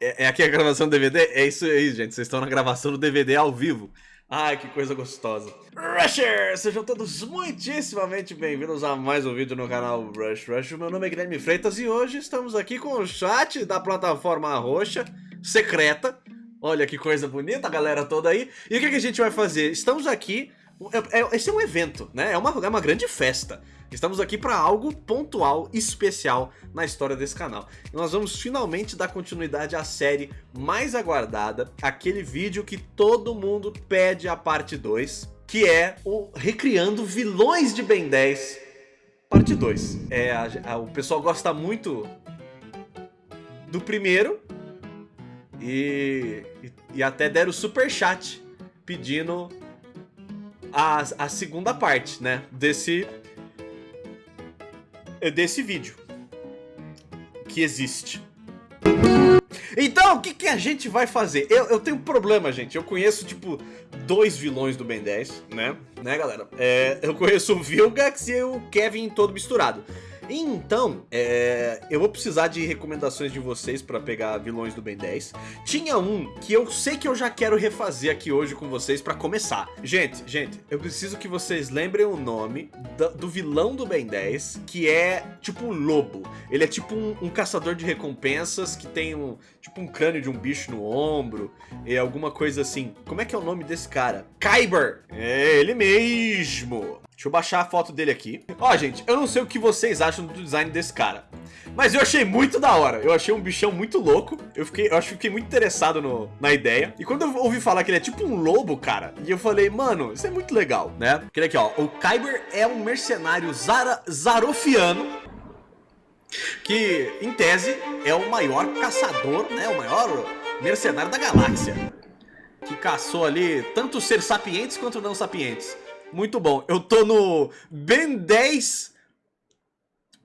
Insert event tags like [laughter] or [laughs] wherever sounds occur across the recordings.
É, é aqui a gravação do DVD? É isso aí, gente. Vocês estão na gravação do DVD ao vivo. Ai, que coisa gostosa. Rusher! Sejam todos muitíssimamente bem-vindos a mais um vídeo no canal Rush Rush. Meu nome é Guilherme Freitas e hoje estamos aqui com o chat da plataforma roxa, secreta. Olha que coisa bonita, a galera toda aí. E o que, que a gente vai fazer? Estamos aqui... É, é, esse é um evento, né? É uma, é uma grande festa. Estamos aqui para algo pontual, especial na história desse canal. E nós vamos finalmente dar continuidade à série mais aguardada, aquele vídeo que todo mundo pede a parte 2, que é o Recriando Vilões de Ben 10, parte 2. É, a, a, o pessoal gosta muito do primeiro e, e, e até deram super chat pedindo a, a segunda parte, né, desse desse vídeo. Que existe. Então, o que, que a gente vai fazer? Eu, eu tenho um problema, gente. Eu conheço, tipo, dois vilões do Ben 10, né? Né, galera? É, eu conheço o Vilgax e o Kevin todo misturado. Então, é, eu vou precisar de recomendações de vocês pra pegar vilões do Ben 10. Tinha um que eu sei que eu já quero refazer aqui hoje com vocês pra começar. Gente, gente, eu preciso que vocês lembrem o nome do, do vilão do Ben 10, que é tipo um lobo. Ele é tipo um, um, caçador de recompensas que tem um tipo um crânio de um bicho no ombro e alguma coisa assim. Como é que é o nome desse cara? Kyber! É ele mesmo! Deixa eu baixar a foto dele aqui. Ó, gente, eu não sei o que vocês acham do design desse cara. Mas eu achei muito da hora. Eu achei um bichão muito louco. Eu, fiquei, eu acho que fiquei muito interessado no, na ideia. E quando eu ouvi falar que ele é tipo um lobo, cara, e eu falei, mano, isso é muito legal, né? Porque aqui, ó, o Kyber é um mercenário Zara, zarofiano que, em tese, é o maior caçador, né? O maior mercenário da galáxia. Que caçou ali tanto ser sapientes quanto não sapientes. Muito bom. Eu tô no Ben 10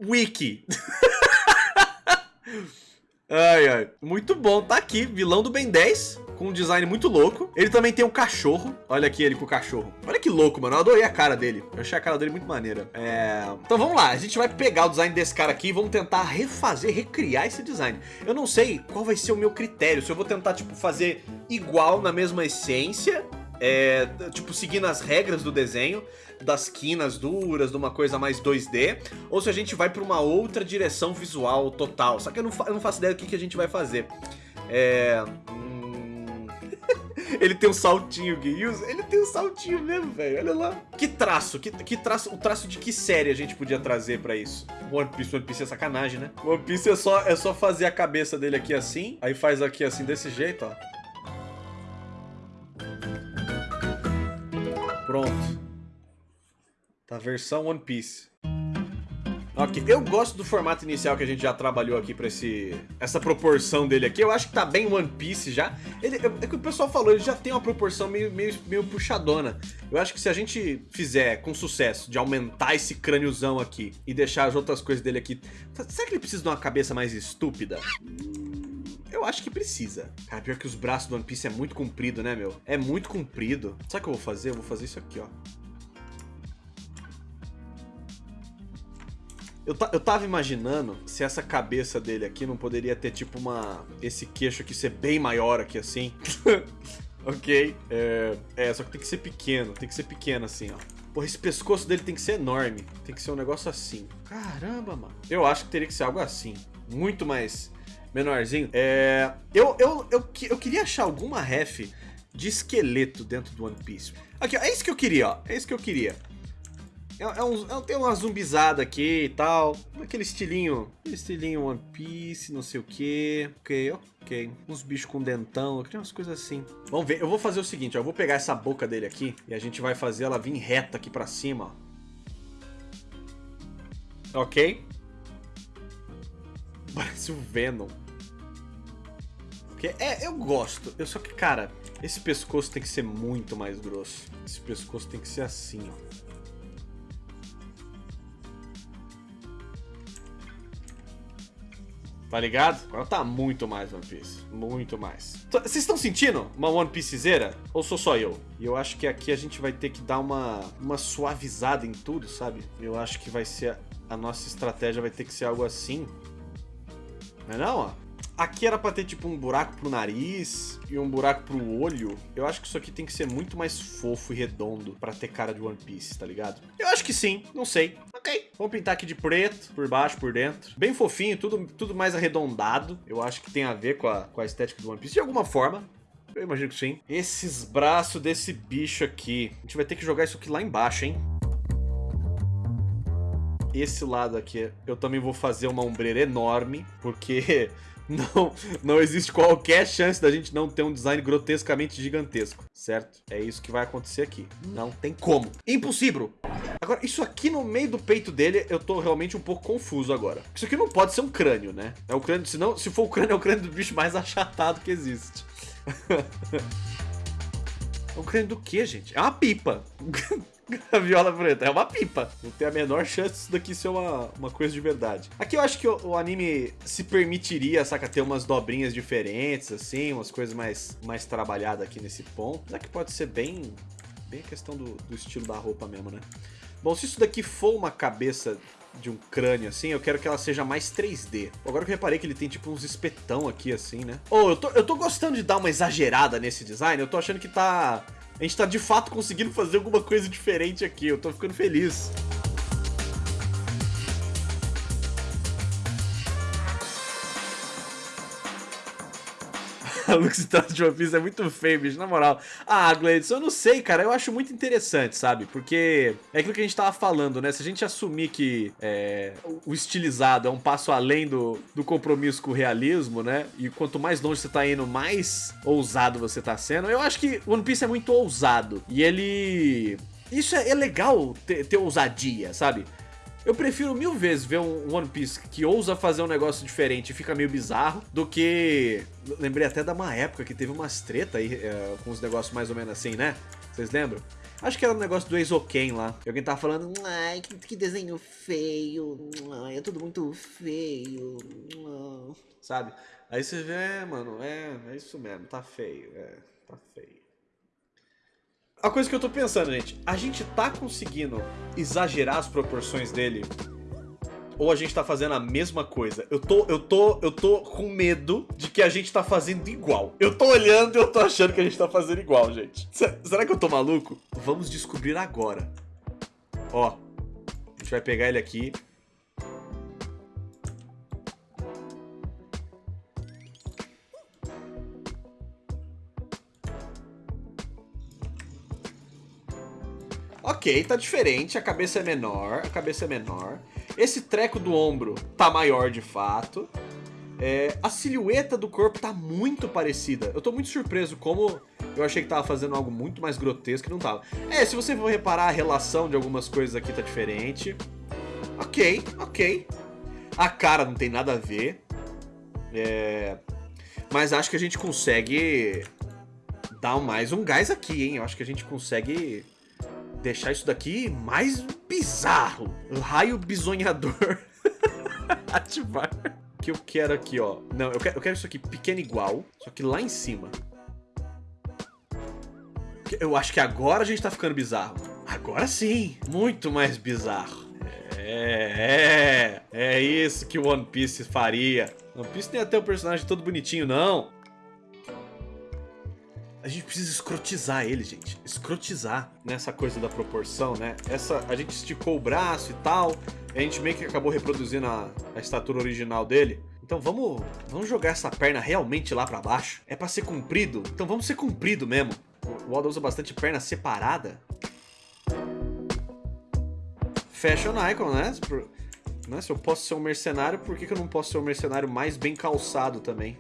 Wiki. [laughs] ai, ai. Muito bom. Tá aqui, vilão do Ben 10. Com um design muito louco. Ele também tem um cachorro. Olha aqui ele com o cachorro. Olha que louco, mano. Eu adorei a cara dele. Eu achei a cara dele muito maneira. É... Então vamos lá. A gente vai pegar o design desse cara aqui e vamos tentar refazer, recriar esse design. Eu não sei qual vai ser o meu critério. Se eu vou tentar, tipo, fazer igual na mesma essência é, tipo, seguindo as regras do desenho, das quinas duras, de uma coisa mais 2D, ou se a gente vai para uma outra direção visual total. Só que eu não, eu não faço ideia do que, que a gente vai fazer. É... Hum... [laughs] ele tem um saltinho, Gui. Ele tem um saltinho mesmo, velho. Olha lá. Que traço, que, que traço, o traço de que série a gente podia trazer pra isso? One Piece, One Piece é sacanagem, né? One Piece é só, é só fazer a cabeça dele aqui assim, aí faz aqui assim desse jeito, ó. Pronto. Tá versão One Piece. Ok, eu gosto do formato inicial que a gente já trabalhou aqui pra esse, essa proporção dele aqui. Eu acho que tá bem One Piece já. Ele, é que o pessoal falou, ele já tem uma proporção meio, meio, meio puxadona. Eu acho que se a gente fizer com sucesso de aumentar esse crâniozão aqui e deixar as outras coisas dele aqui... Será que ele precisa de uma cabeça mais estúpida? Eu acho que precisa. Cara, pior que os braços do One Piece é muito comprido, né, meu? É muito comprido. Sabe o que eu vou fazer? Eu vou fazer isso aqui, ó. Eu, eu tava imaginando se essa cabeça dele aqui não poderia ter, tipo, uma... Esse queixo aqui ser bem maior aqui, assim. [laughs] ok? É, é, só que tem que ser pequeno. Tem que ser pequeno, assim, ó. Porra, esse pescoço dele tem que ser enorme. Tem que ser um negócio assim. Caramba, mano. Eu acho que teria que ser algo assim. Muito mais menorzinho. É, eu, eu, eu, eu queria achar alguma ref de esqueleto dentro do One Piece. Aqui, ó, é isso que eu queria, ó. É isso que eu queria. É, é um, é, tem uma zumbizada aqui e tal. Aquele estilinho. Estilinho One Piece, não sei o que. Ok, ok. Uns bichos com dentão. Eu queria umas coisas assim. Vamos ver. Eu vou fazer o seguinte, ó, Eu vou pegar essa boca dele aqui. E a gente vai fazer ela vir reta aqui pra cima, ó. Ok. Parece o Venom. Porque, é, eu gosto. Eu só que, cara, esse pescoço tem que ser muito mais grosso. Esse pescoço tem que ser assim, ó. Tá ligado? Agora tá muito mais One Piece. Muito mais. Vocês estão sentindo uma One Piecezeira? Ou sou só eu? E eu acho que aqui a gente vai ter que dar uma, uma suavizada em tudo, sabe? Eu acho que vai ser... A nossa estratégia vai ter que ser algo assim. Não é não, ó? Aqui era pra ter tipo um buraco pro nariz e um buraco pro olho. Eu acho que isso aqui tem que ser muito mais fofo e redondo pra ter cara de One Piece, tá ligado? Eu acho que sim, não sei. Ok. Vamos pintar aqui de preto, por baixo, por dentro. Bem fofinho, tudo, tudo mais arredondado. Eu acho que tem a ver com a, com a estética do One Piece de alguma forma. Eu imagino que sim. Esses braços desse bicho aqui. A gente vai ter que jogar isso aqui lá embaixo, hein? Esse lado aqui, eu também vou fazer uma ombreira enorme, porque [laughs] não, não existe qualquer chance da gente não ter um design grotescamente gigantesco, certo? É isso que vai acontecer aqui. Não tem como. Impossível! Agora, isso aqui no meio do peito dele, eu tô realmente um pouco confuso agora. Isso aqui não pode ser um crânio, né? É o crânio, senão, se for o crânio, é o crânio do bicho mais achatado que existe. [laughs] é um crânio do que, gente? É uma pipa. [laughs] [laughs] a viola preta. É uma pipa. Não tem a menor chance disso daqui ser uma, uma coisa de verdade. Aqui eu acho que o, o, anime se permitiria, saca, ter umas dobrinhas diferentes, assim, umas coisas mais, mais trabalhadas aqui nesse ponto. Mas que pode ser bem, bem a questão do, do estilo da roupa mesmo, né? Bom, se isso daqui for uma cabeça de um crânio assim, eu quero que ela seja mais 3D. Agora que eu reparei que ele tem tipo uns espetão aqui assim, né? Oh, eu tô, eu tô gostando de dar uma exagerada nesse design, eu tô achando que tá a gente tá de fato conseguindo fazer alguma coisa diferente aqui. Eu tô ficando feliz. A Lux de One Piece é muito feio, bicho, na moral. Ah, Gladson, eu não sei, cara, eu acho muito interessante, sabe? Porque é aquilo que a gente tava falando, né? Se a gente assumir que é, o estilizado é um passo além do, do compromisso com o realismo, né? E quanto mais longe você tá indo, mais ousado você tá sendo. Eu acho que One Piece é muito ousado. E ele... Isso é, é legal ter, ter ousadia, sabe? Eu prefiro mil vezes ver um One Piece que ousa fazer um negócio diferente e fica meio bizarro, do que... Lembrei até da uma época que teve umas treta aí, é, com uns negócios mais ou menos assim, né? Vocês lembram? Acho que era um negócio do Eizouken lá. Alguém tava falando, ai, que, que desenho feio, ai, é tudo muito feio, sabe? Aí você vê, é, mano, é, é isso mesmo, tá feio, é, tá feio. A coisa que eu tô pensando, gente, a gente tá conseguindo exagerar as proporções dele? Ou a gente tá fazendo a mesma coisa? Eu tô, eu tô, eu tô com medo de que a gente tá fazendo igual. Eu tô olhando e eu tô achando que a gente tá fazendo igual, gente. Será que eu tô maluco? Vamos descobrir agora. Ó, a gente vai pegar ele aqui, Ok, tá diferente, a cabeça é menor, a cabeça é menor. Esse treco do ombro tá maior de fato. É, a silhueta do corpo tá muito parecida. Eu tô muito surpreso como eu achei que tava fazendo algo muito mais grotesco e não tava. É, se você for reparar, a relação de algumas coisas aqui tá diferente. Ok, ok. A cara não tem nada a ver. É... Mas acho que a gente consegue dar mais um gás aqui, hein? Eu acho que a gente consegue deixar isso daqui mais bizarro. Raio bisonhador. [laughs] Ativar. Que eu quero aqui, ó. Não, eu quero, eu quero isso aqui pequeno igual, só que lá em cima. Eu acho que agora a gente tá ficando bizarro. Agora sim, muito mais bizarro. É, é, é isso que o One Piece faria. One Piece nem até o personagem todo bonitinho, não. A gente precisa escrotizar ele, gente. Escrotizar nessa coisa da proporção, né? Essa, a gente esticou o braço e tal. a gente meio que acabou reproduzindo a, a estatura original dele. Então vamos, vamos jogar essa perna realmente lá pra baixo. É pra ser comprido? Então vamos ser comprido mesmo. O Oda usa bastante perna separada. Fashion icon, né? né? Se eu posso ser um mercenário, por que, que eu não posso ser um mercenário mais bem calçado também?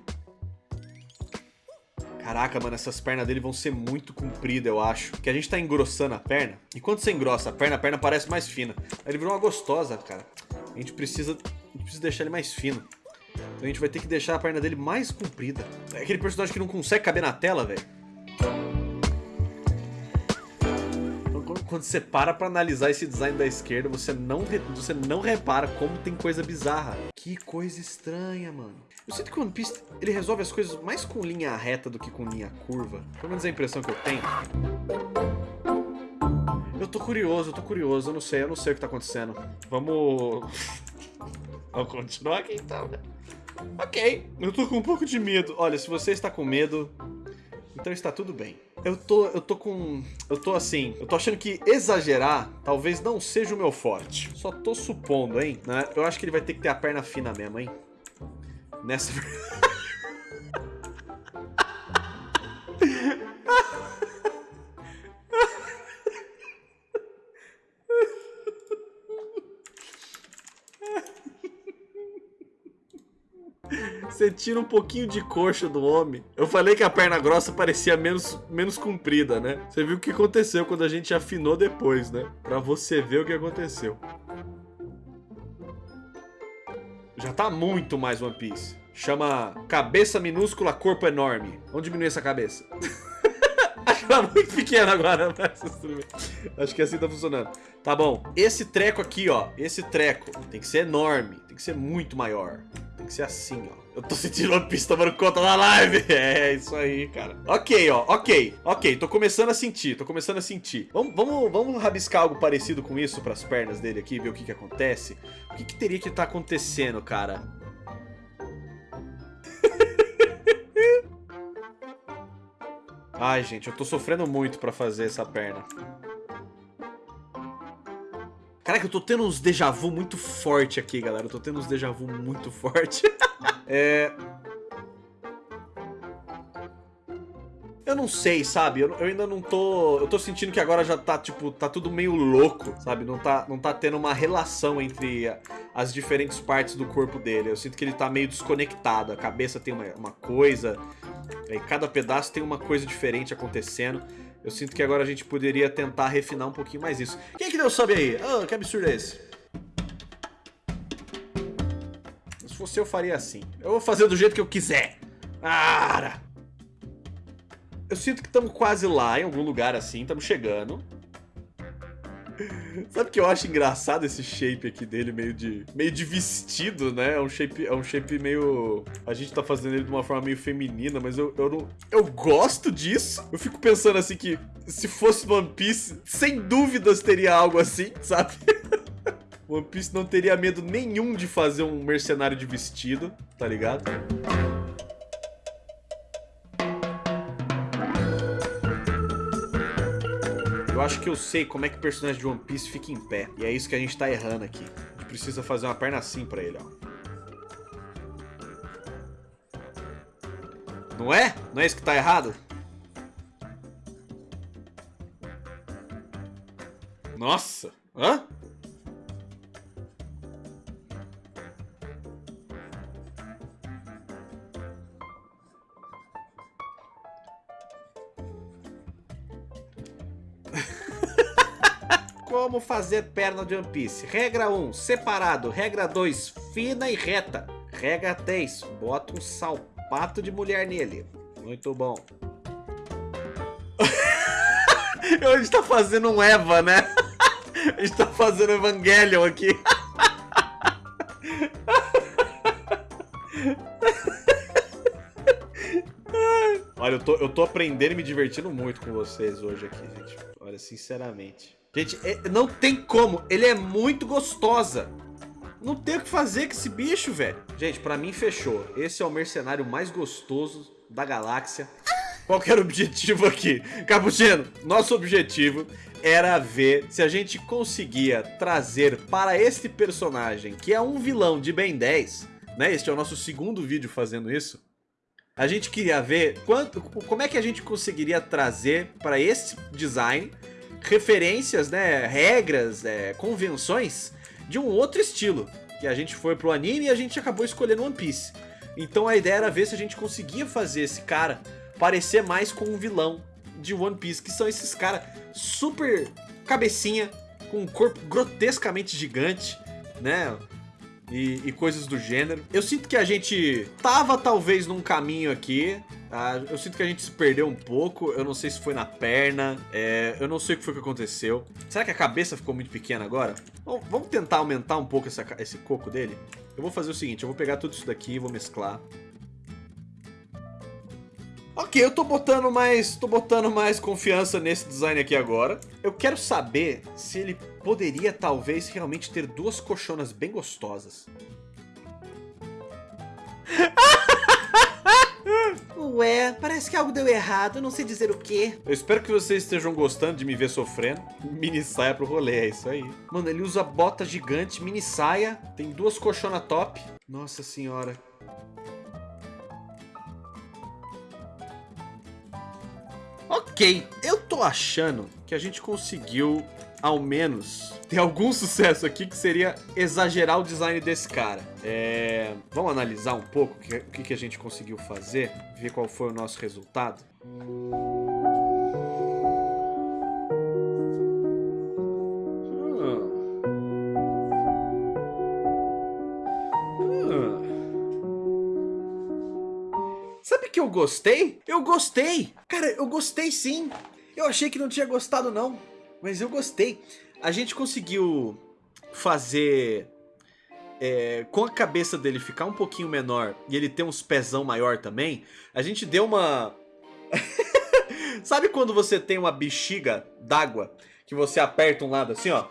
Caraca, mano, essas pernas dele vão ser muito compridas, eu acho. Que a gente tá engrossando a perna. E quando você engrossa a perna, a perna parece mais fina. Aí ele virou uma gostosa, cara. A gente precisa, a gente precisa deixar ele mais fino. Então a gente vai ter que deixar a perna dele mais comprida. É aquele personagem que não consegue caber na tela, velho. Quando você para pra analisar esse design da esquerda, você não, você não repara como tem coisa bizarra. Que coisa estranha, mano. Eu sinto que o One Piece, ele resolve as coisas mais com linha reta do que com linha curva. Pelo menos é a impressão que eu tenho. Eu tô curioso, eu tô curioso, eu não sei, eu não sei o que tá acontecendo. Vamos... [laughs] Vamos continuar aqui então, né? Ok, eu tô com um pouco de medo. Olha, se você está com medo, então está tudo bem. Eu tô, eu tô com... Eu tô assim, eu tô achando que exagerar talvez não seja o meu forte. Só tô supondo, hein? Né? Eu acho que ele vai ter que ter a perna fina mesmo, hein? Nessa... [laughs] Você tira um pouquinho de coxa do homem. Eu falei que a perna grossa parecia menos, menos comprida, né? Você viu o que aconteceu quando a gente afinou depois, né? Pra você ver o que aconteceu. Já tá muito mais One Piece. Chama cabeça minúscula, corpo enorme. Vamos diminuir essa cabeça. [laughs] Acho que é muito pequena agora, Acho que assim tá funcionando. Tá bom. Esse treco aqui, ó. Esse treco tem que ser enorme. Tem que ser muito maior. Tem que ser assim, ó. Eu tô [laughs] sentindo uma pista conta da live. [laughs] É, isso aí, cara. Ok, ó. Ok. Ok. Tô começando a sentir. Tô começando a sentir. Vamos, vamos, vamos rabiscar algo parecido com isso pras pernas dele aqui. Ver o que que acontece. O que que teria que estar tá acontecendo, cara? [laughs] Ai, gente, eu tô sofrendo muito pra fazer essa perna. Caraca, eu tô tendo uns déjà vu muito forte aqui, galera. Eu tô tendo uns déjà vu muito forte. [laughs] é... Eu não sei, sabe? Eu, eu, ainda não tô... Eu tô sentindo que agora já tá, tipo, tá tudo meio louco, sabe? Não tá, não tá tendo uma relação entre as diferentes partes do corpo dele. Eu sinto que ele tá meio desconectado. A cabeça tem uma, uma coisa, e cada pedaço tem uma coisa diferente acontecendo. Eu sinto que agora a gente poderia tentar refinar um pouquinho mais isso. Quem que deu sobe aí? Oh, que absurdo é esse? Se fosse eu, faria assim. Eu vou fazer do jeito que eu quiser. Ara! Eu sinto que estamos quase lá, em algum lugar assim. Estamos chegando. Sabe que eu acho engraçado esse shape aqui dele, meio de meio de vestido, né? É um shape, é um shape meio... A gente tá fazendo ele de uma forma meio feminina, mas eu, eu não... Eu gosto disso. Eu fico pensando assim que se fosse One Piece, sem dúvidas teria algo assim, sabe? [laughs] One Piece não teria medo nenhum de fazer um mercenário de vestido, tá ligado? Eu acho que eu sei como é que o personagem de One Piece fica em pé. E é isso que a gente tá errando aqui. A gente precisa fazer uma perna assim pra ele, ó. Não é? Não é isso que tá errado? Nossa! Hã? Como fazer perna de One Piece? Regra 1, separado. Regra 2, fina e reta. Regra 3, bota um salpato de mulher nele. Muito bom. [laughs] [laughs] A gente tá fazendo um Eva, né? A gente tá fazendo Evangelion aqui. [laughs] Olha, eu tô, eu tô aprendendo e me divertindo muito com vocês hoje aqui, gente. Olha, sinceramente. Gente, é, não tem como. Ele é muito gostosa. Não tem o que fazer com esse bicho, velho. Gente, pra mim fechou. Esse é o mercenário mais gostoso da galáxia. Qual era o objetivo aqui? Capuchino, nosso objetivo era ver se a gente conseguia trazer para este personagem, que é um vilão de Ben 10, né? Este é o nosso segundo vídeo fazendo isso. A gente queria ver quanto, como é que a gente conseguiria trazer para esse design referências, né, regras, é, convenções de um outro estilo. Que a gente foi pro anime e a gente acabou escolhendo One Piece. Então a ideia era ver se a gente conseguia fazer esse cara parecer mais com um vilão de One Piece, que são esses caras super cabecinha, com um corpo grotescamente gigante, né? E, e, coisas do gênero. Eu sinto que a gente tava talvez num caminho aqui, ah, eu sinto que a gente se perdeu um pouco. Eu não sei se foi na perna. É, eu não sei o que foi que aconteceu. Será que a cabeça ficou muito pequena agora? Bom, vamos tentar aumentar um pouco essa, esse coco dele? Eu vou fazer o seguinte, eu vou pegar tudo isso daqui e vou mesclar. Ok, eu tô botando mais, tô botando mais confiança nesse design aqui agora. Eu quero saber se ele poderia talvez realmente ter duas coxonas bem gostosas. [laughs] parece que algo deu errado, não sei dizer o que. Eu espero que vocês estejam gostando de me ver sofrendo. Mini saia pro rolê, é isso aí. Mano, ele usa bota gigante, mini saia, tem duas colchonas top. Nossa senhora. Ok, eu tô achando que a gente conseguiu ao menos, ter algum sucesso aqui que seria exagerar o design desse cara. É... Vamos analisar um pouco o que, que a gente conseguiu fazer, ver qual foi o nosso resultado. Sabe que eu gostei? Eu gostei! Cara, eu gostei sim! Eu achei que não tinha gostado não. Mas eu gostei. A gente conseguiu fazer... É, com a cabeça dele ficar um pouquinho menor e ele ter uns pezão maior também, a gente deu uma... [laughs] Sabe quando você tem uma bexiga d'água que você aperta um lado assim, ó,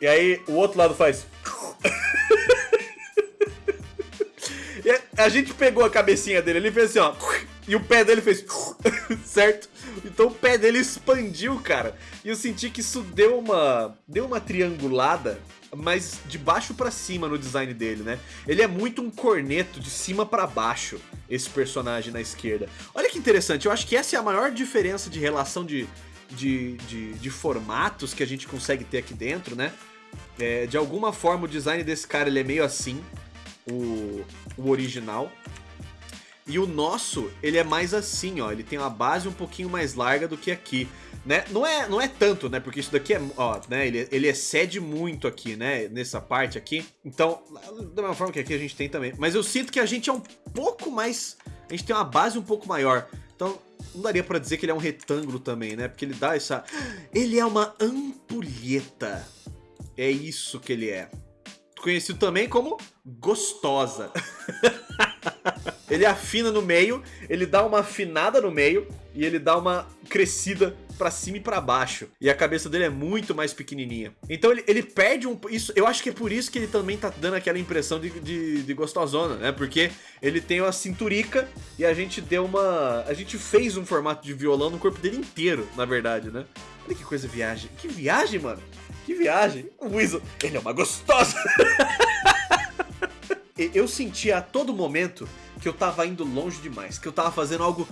e aí o outro lado faz... [laughs] a gente pegou a cabecinha dele, ele fez assim, ó, e o pé dele fez, [laughs] certo? Então o pé dele expandiu, cara. E eu senti que isso deu uma, deu uma triangulada, mas de baixo pra cima no design dele, né? Ele é muito um corneto de cima pra baixo, esse personagem na esquerda. Olha que interessante, eu acho que essa é a maior diferença de relação de, de, de, de formatos que a gente consegue ter aqui dentro, né? É, de alguma forma o design desse cara ele é meio assim, o, o original. E o nosso, ele é mais assim, ó, ele tem uma base um pouquinho mais larga do que aqui, né? Não é, não é tanto, né, porque isso daqui é, ó, né, ele, ele excede muito aqui, né, nessa parte aqui. Então, da mesma forma que aqui a gente tem também. Mas eu sinto que a gente é um pouco mais, a gente tem uma base um pouco maior. Então, não daria pra dizer que ele é um retângulo também, né, porque ele dá essa... Ele é uma ampulheta. É isso que ele é. Conhecido também como gostosa. [laughs] ele afina no meio, ele dá uma afinada no meio e ele dá uma crescida pra cima e pra baixo. E a cabeça dele é muito mais pequenininha. Então ele, ele perde um... Isso, eu acho que é por isso que ele também tá dando aquela impressão de, de, de gostosona, né? Porque ele tem uma cinturica e a gente deu uma... A gente fez um formato de violão no corpo dele inteiro, na verdade, né? Olha que coisa viagem. Que viagem, mano. Que viagem. O Weasel, ele é uma gostosa. [laughs] eu sentia a todo momento que eu tava indo longe demais, que eu tava fazendo algo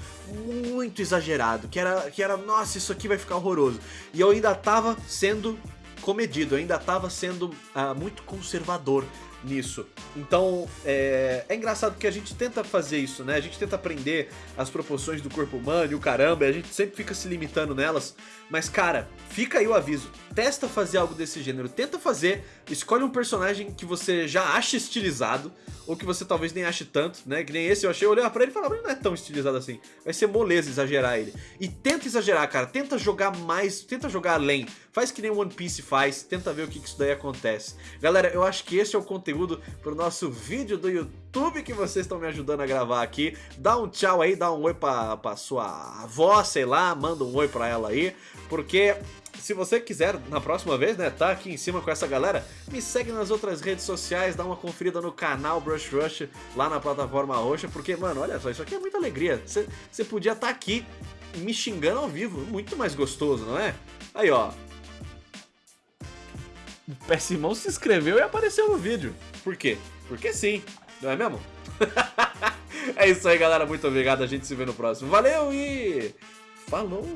muito exagerado, que era, que era nossa, isso aqui vai ficar horroroso. E eu ainda tava sendo comedido, eu ainda tava sendo uh, muito conservador nisso. Então, é, é engraçado que a gente tenta fazer isso, né? A gente tenta aprender as proporções do corpo humano e o caramba, e a gente sempre fica se limitando nelas. Mas, cara, fica aí o aviso. Testa fazer algo desse gênero. Tenta fazer, escolhe um personagem que você já acha estilizado, ou que você talvez nem ache tanto, né? Que nem esse eu achei, eu olhei pra ele e falava, não é tão estilizado assim. Vai ser moleza exagerar ele. E tenta exagerar, cara. Tenta jogar mais, tenta jogar além. Faz que nem One Piece faz, tenta ver o que, que isso daí acontece. Galera, eu acho que esse é o conteúdo pro nosso vídeo do YouTube que vocês estão me ajudando a gravar aqui. Dá um tchau aí, dá um oi pra, pra sua avó, sei lá, manda um oi pra ela aí, porque se você quiser, na próxima vez, né, tá aqui em cima com essa galera, me segue nas outras redes sociais, dá uma conferida no canal Brush Rush, lá na plataforma roxa, porque, mano, olha só, isso aqui é muita alegria. Você podia estar tá aqui me xingando ao vivo, muito mais gostoso, não é? Aí, ó, o Pessimão se inscreveu e apareceu no vídeo. Por quê? Porque sim, não é mesmo? [laughs] é isso aí, galera. Muito obrigado. A gente se vê no próximo. Valeu e falou!